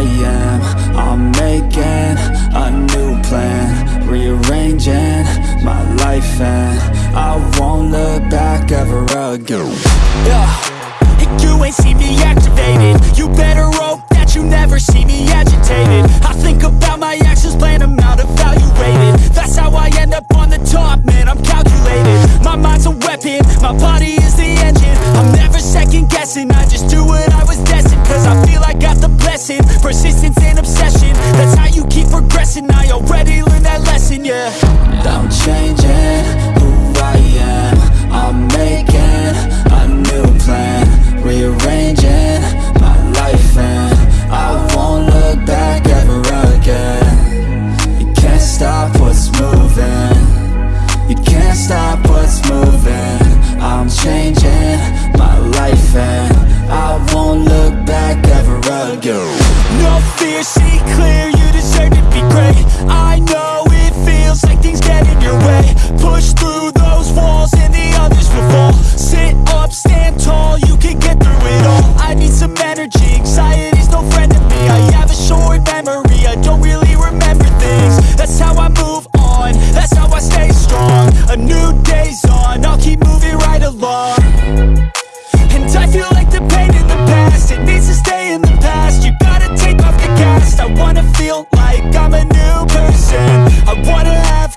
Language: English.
am. I'm making a new plan. Rearranging my life and I won't look back ever again. Yeah, you ain't see me activated. You better hope that you never see me agitated. I think about my actions, plan them out, evaluated That's how I end up on the top, man, I'm calculated. My mind's a weapon, my body is the engine. I'm never second guessing, I just do what progressing, I already learned that lesson, yeah. I'm changing who I am. I'm making a new plan. Rearranging my life and I won't look back ever again. You can't stop what's moving. You can't stop what's moving. I'm changing my life and I won't look back ever again. No fear, see clear I'm a new person. I wanna have